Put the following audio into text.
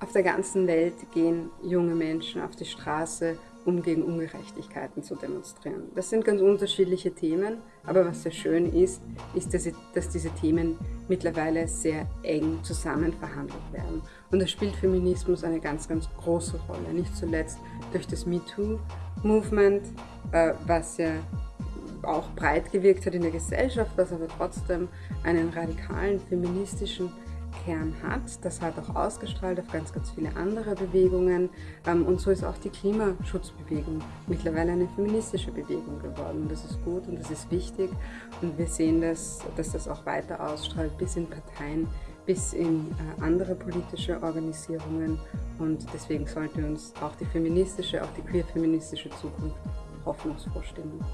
Auf der ganzen Welt gehen junge Menschen auf die Straße, um gegen Ungerechtigkeiten zu demonstrieren. Das sind ganz unterschiedliche Themen, aber was sehr schön ist, ist, dass, diese Themen mittlerweile sehr eng zusammen verhandelt werden. Und da spielt Feminismus eine ganz, ganz große Rolle, nicht zuletzt durch das MeToo-Movement, äh, was ja auch breit gewirkt hat in der Gesellschaft, was aber trotzdem einen radikalen feministischen Kern hat. Das hat auch ausgestrahlt auf ganz, ganz viele andere Bewegungen. Ähm, und so ist auch die Klimaschutzbewegung mittlerweile eine feministische Bewegung geworden. Das ist gut und das ist wichtig. Und wir sehen, dass, dass das auch weiter ausstrahlt bis in Parteien, bis in äh, andere politische Organisierungen. Und deswegen sollte uns auch die feministische, auch die queer-feministische Zukunft hoffnungsfroh stimmen.